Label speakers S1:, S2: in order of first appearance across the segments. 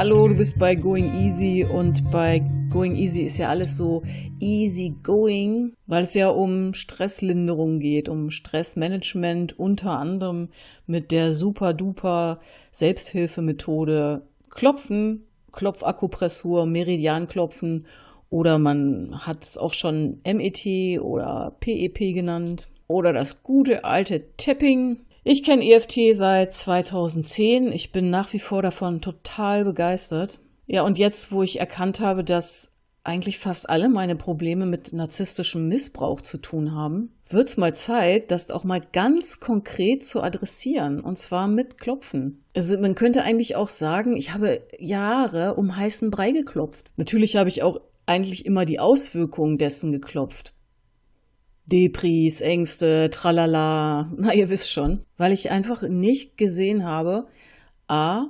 S1: Hallo, du bist bei Going Easy und bei Going Easy ist ja alles so easy going, weil es ja um Stresslinderung geht, um Stressmanagement, unter anderem mit der super duper Selbsthilfemethode Klopfen, Klopfakupressur, Meridianklopfen oder man hat es auch schon MET oder PEP genannt oder das gute alte Tapping ich kenne EFT seit 2010. Ich bin nach wie vor davon total begeistert. Ja, und jetzt, wo ich erkannt habe, dass eigentlich fast alle meine Probleme mit narzisstischem Missbrauch zu tun haben, wird es mal Zeit, das auch mal ganz konkret zu adressieren, und zwar mit Klopfen. Also man könnte eigentlich auch sagen, ich habe Jahre um heißen Brei geklopft. Natürlich habe ich auch eigentlich immer die Auswirkungen dessen geklopft. Depris, Ängste, tralala, na ihr wisst schon, weil ich einfach nicht gesehen habe, a,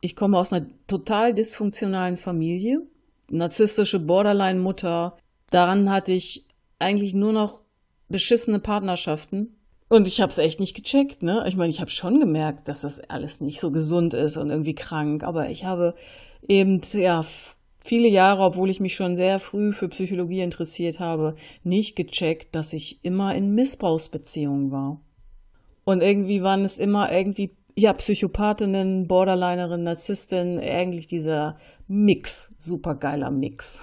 S1: ich komme aus einer total dysfunktionalen Familie, narzisstische Borderline-Mutter, daran hatte ich eigentlich nur noch beschissene Partnerschaften. Und ich habe es echt nicht gecheckt, ne? Ich meine, ich habe schon gemerkt, dass das alles nicht so gesund ist und irgendwie krank, aber ich habe eben ja viele Jahre, obwohl ich mich schon sehr früh für Psychologie interessiert habe, nicht gecheckt, dass ich immer in Missbrauchsbeziehungen war. Und irgendwie waren es immer irgendwie, ja, Psychopathinnen, Borderlinerin, Narzisstin, eigentlich dieser Mix, supergeiler Mix.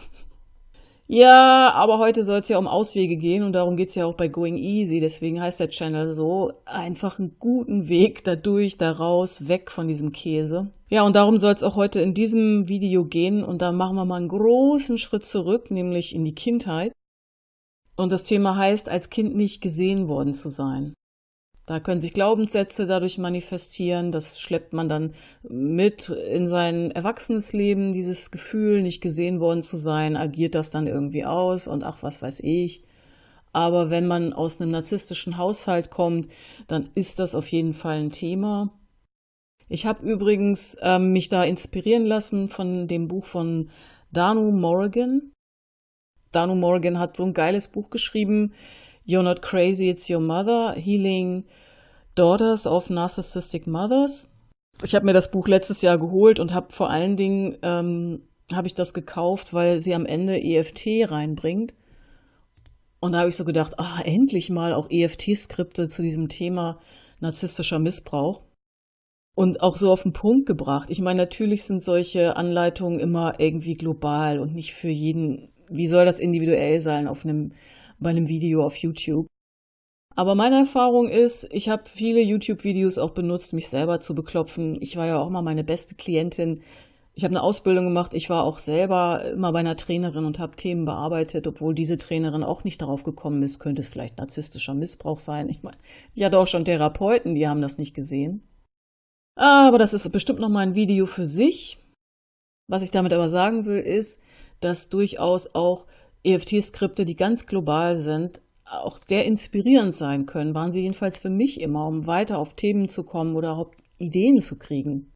S1: Ja, aber heute soll es ja um Auswege gehen und darum geht es ja auch bei Going Easy. Deswegen heißt der Channel so, einfach einen guten Weg dadurch, daraus, weg von diesem Käse. Ja, und darum soll es auch heute in diesem Video gehen und da machen wir mal einen großen Schritt zurück, nämlich in die Kindheit. Und das Thema heißt, als Kind nicht gesehen worden zu sein. Da können sich Glaubenssätze dadurch manifestieren. Das schleppt man dann mit in sein Erwachsenesleben, dieses Gefühl, nicht gesehen worden zu sein, agiert das dann irgendwie aus und ach, was weiß ich. Aber wenn man aus einem narzisstischen Haushalt kommt, dann ist das auf jeden Fall ein Thema. Ich habe übrigens ähm, mich da inspirieren lassen von dem Buch von Danu Morgan. Danu Morgan hat so ein geiles Buch geschrieben, You're Not Crazy, It's Your Mother, Healing Daughters of Narcissistic Mothers. Ich habe mir das Buch letztes Jahr geholt und habe vor allen Dingen ähm, habe ich das gekauft, weil sie am Ende EFT reinbringt. Und da habe ich so gedacht, ah, endlich mal auch EFT-Skripte zu diesem Thema narzisstischer Missbrauch. Und auch so auf den Punkt gebracht. Ich meine, natürlich sind solche Anleitungen immer irgendwie global und nicht für jeden, wie soll das individuell sein auf einem bei einem Video auf YouTube. Aber meine Erfahrung ist, ich habe viele YouTube-Videos auch benutzt, mich selber zu beklopfen. Ich war ja auch mal meine beste Klientin. Ich habe eine Ausbildung gemacht. Ich war auch selber immer bei einer Trainerin und habe Themen bearbeitet, obwohl diese Trainerin auch nicht darauf gekommen ist, könnte es vielleicht narzisstischer Missbrauch sein. Ich meine, ich hatte auch schon Therapeuten, die haben das nicht gesehen. Aber das ist bestimmt noch mal ein Video für sich. Was ich damit aber sagen will, ist, dass durchaus auch EFT-Skripte, die ganz global sind, auch sehr inspirierend sein können, waren sie jedenfalls für mich immer, um weiter auf Themen zu kommen oder überhaupt Ideen zu kriegen.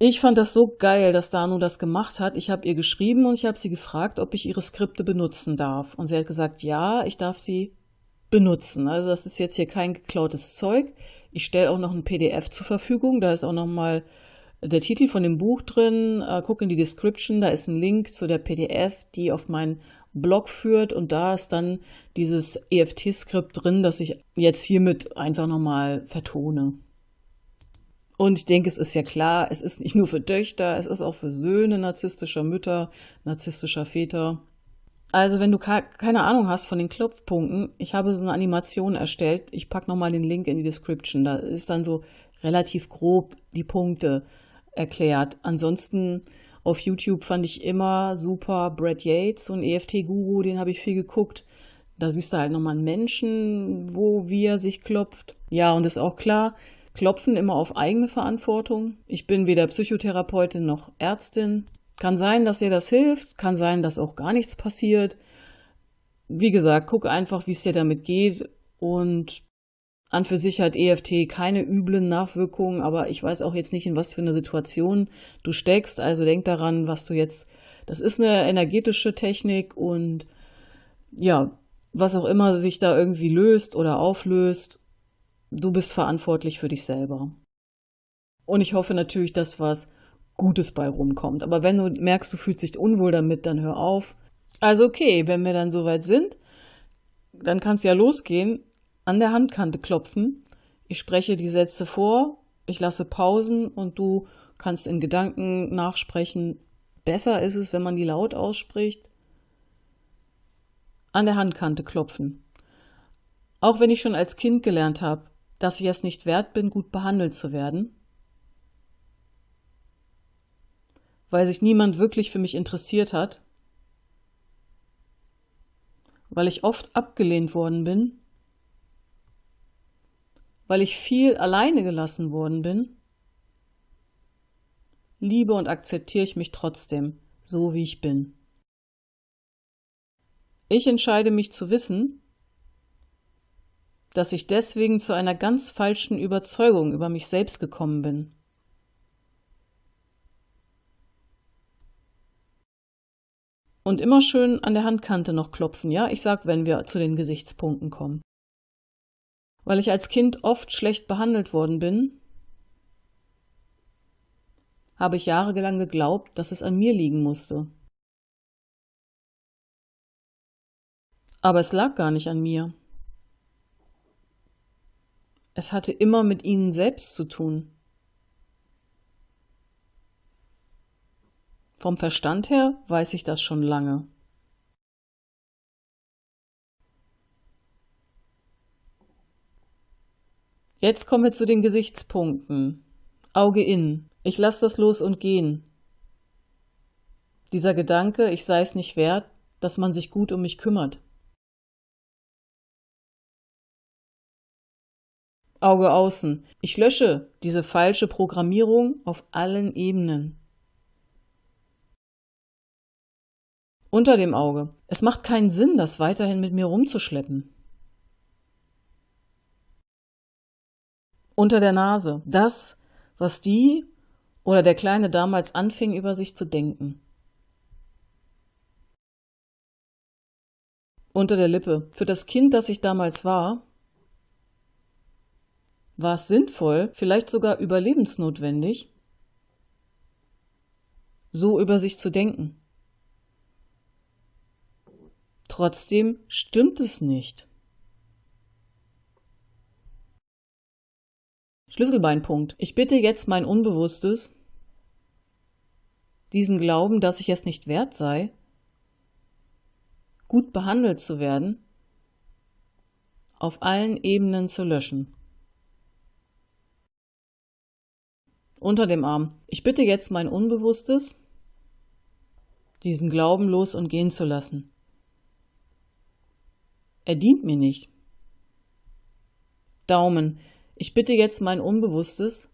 S1: Ich fand das so geil, dass Danu das gemacht hat. Ich habe ihr geschrieben und ich habe sie gefragt, ob ich ihre Skripte benutzen darf. Und sie hat gesagt, ja, ich darf sie benutzen. Also das ist jetzt hier kein geklautes Zeug. Ich stelle auch noch ein PDF zur Verfügung. Da ist auch noch mal der Titel von dem Buch drin. Äh, guck in die Description, da ist ein Link zu der PDF, die auf meinen Blog führt und da ist dann dieses EFT-Skript drin, das ich jetzt hiermit einfach nochmal vertone. Und ich denke, es ist ja klar, es ist nicht nur für Töchter, es ist auch für Söhne narzisstischer Mütter, narzisstischer Väter. Also wenn du keine Ahnung hast von den Klopfpunkten, ich habe so eine Animation erstellt. Ich packe nochmal den Link in die Description. Da ist dann so relativ grob die Punkte erklärt. Ansonsten auf YouTube fand ich immer super Brad Yates, so ein EFT-Guru, den habe ich viel geguckt. Da siehst du halt nochmal einen Menschen, wo wie er sich klopft. Ja, und ist auch klar, klopfen immer auf eigene Verantwortung. Ich bin weder Psychotherapeutin noch Ärztin. Kann sein, dass dir das hilft, kann sein, dass auch gar nichts passiert. Wie gesagt, guck einfach, wie es dir damit geht und an für sich hat EFT keine üblen Nachwirkungen, aber ich weiß auch jetzt nicht, in was für eine Situation du steckst. Also denk daran, was du jetzt, das ist eine energetische Technik und ja, was auch immer sich da irgendwie löst oder auflöst, du bist verantwortlich für dich selber. Und ich hoffe natürlich, dass was Gutes bei rumkommt. Aber wenn du merkst, du fühlst dich unwohl damit, dann hör auf. Also okay, wenn wir dann soweit sind, dann kann es ja losgehen, an der Handkante klopfen. Ich spreche die Sätze vor, ich lasse Pausen und du kannst in Gedanken nachsprechen. Besser ist es, wenn man die laut ausspricht. An der Handkante klopfen. Auch wenn ich schon als Kind gelernt habe, dass ich es nicht wert bin, gut behandelt zu werden, weil sich niemand wirklich für mich interessiert hat, weil ich oft abgelehnt worden bin, weil ich viel alleine gelassen worden bin, liebe und akzeptiere ich mich trotzdem, so wie ich bin. Ich entscheide mich zu wissen, dass ich deswegen zu einer ganz falschen Überzeugung über mich selbst gekommen bin. Und immer schön an der Handkante noch klopfen, ja? Ich sag, wenn wir zu den Gesichtspunkten kommen. Weil ich als Kind oft schlecht behandelt worden bin, habe ich jahrelang geglaubt, dass es an mir liegen musste. Aber es lag gar nicht an mir. Es hatte immer mit ihnen selbst zu tun. Vom Verstand her weiß ich das schon lange. Jetzt kommen wir zu den Gesichtspunkten. Auge in. Ich lasse das los und gehen. Dieser Gedanke, ich sei es nicht wert, dass man sich gut um mich kümmert. Auge außen. Ich lösche diese falsche Programmierung auf allen Ebenen. Unter dem Auge. Es macht keinen Sinn, das weiterhin mit mir rumzuschleppen. Unter der Nase. Das, was die oder der Kleine damals anfing, über sich zu denken. Unter der Lippe. Für das Kind, das ich damals war, war es sinnvoll, vielleicht sogar überlebensnotwendig, so über sich zu denken. Trotzdem stimmt es nicht. Schlüsselbeinpunkt. Ich bitte jetzt mein Unbewusstes, diesen Glauben, dass ich es nicht wert sei, gut behandelt zu werden, auf allen Ebenen zu löschen. unter dem Arm. Ich bitte jetzt mein Unbewusstes, diesen Glauben los und gehen zu lassen. Er dient mir nicht. Daumen. Ich bitte jetzt mein Unbewusstes,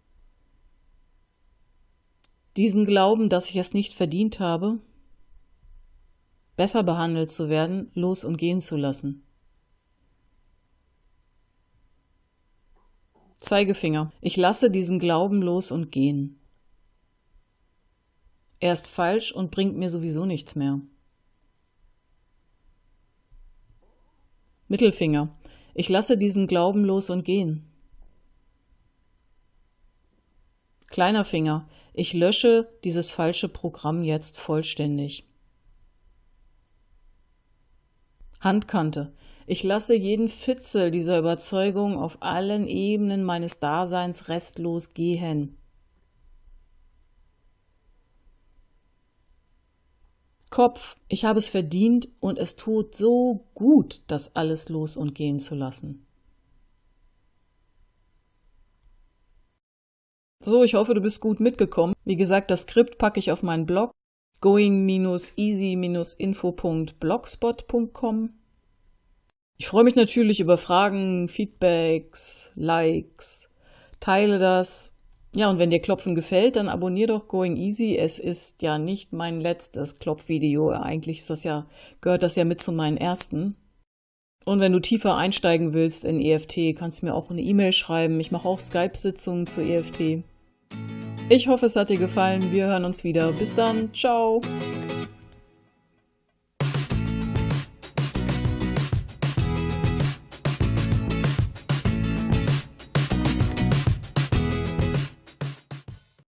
S1: diesen Glauben, dass ich es nicht verdient habe, besser behandelt zu werden, los und gehen zu lassen. Zeigefinger. Ich lasse diesen Glauben los und gehen. Er ist falsch und bringt mir sowieso nichts mehr. Mittelfinger. Ich lasse diesen Glauben los und gehen. Kleiner Finger. Ich lösche dieses falsche Programm jetzt vollständig. Handkante. Ich lasse jeden Fitzel dieser Überzeugung auf allen Ebenen meines Daseins restlos gehen. Kopf, ich habe es verdient und es tut so gut, das alles los und gehen zu lassen. So, ich hoffe, du bist gut mitgekommen. Wie gesagt, das Skript packe ich auf meinen Blog going-easy-info.blogspot.com. Ich freue mich natürlich über Fragen, Feedbacks, Likes. Teile das. Ja, und wenn dir Klopfen gefällt, dann abonnier doch Going Easy. Es ist ja nicht mein letztes Klopfvideo. Eigentlich ist das ja, gehört das ja mit zu meinen ersten. Und wenn du tiefer einsteigen willst in EFT, kannst du mir auch eine E-Mail schreiben. Ich mache auch Skype-Sitzungen zu EFT. Ich hoffe, es hat dir gefallen. Wir hören uns wieder. Bis dann. Ciao.